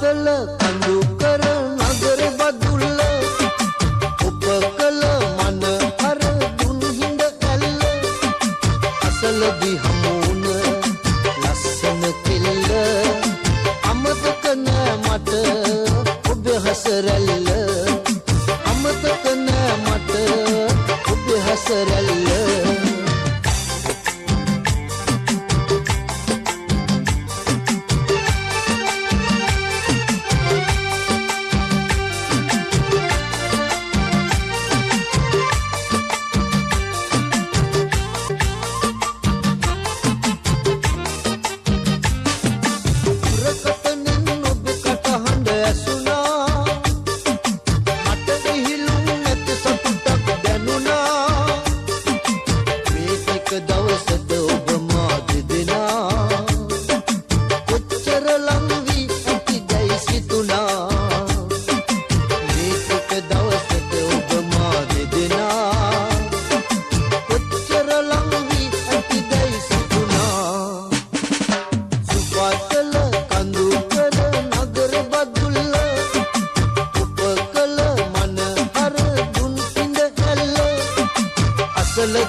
the love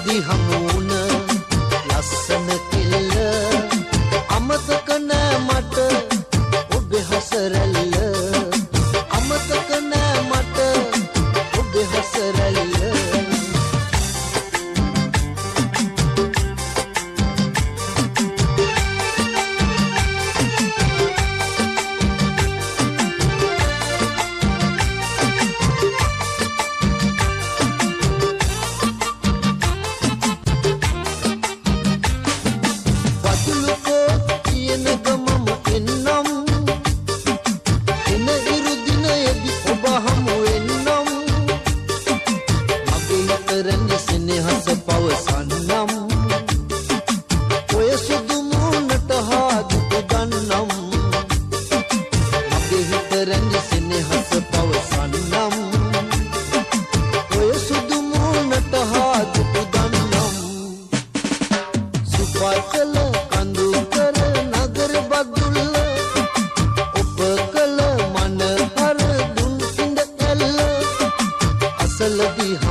අසලදි හමුණ ලස්සන කෙල්ල අමතක නෑ මට ඔබේ හසරැල්ල. පවසන්නම් ඔය සුදු මූණට හාදුක ගන්නම්. මගේ හිතරන්නේ සෙනෙහස පවසන්නම්. ඔය සුදු මූණට හාදුක ගන්නම්. සුපතල කඳු කර නගර බදුල්ල ඔප කළ මන හර දුන් ඉඳ ඇල්ල අසලදී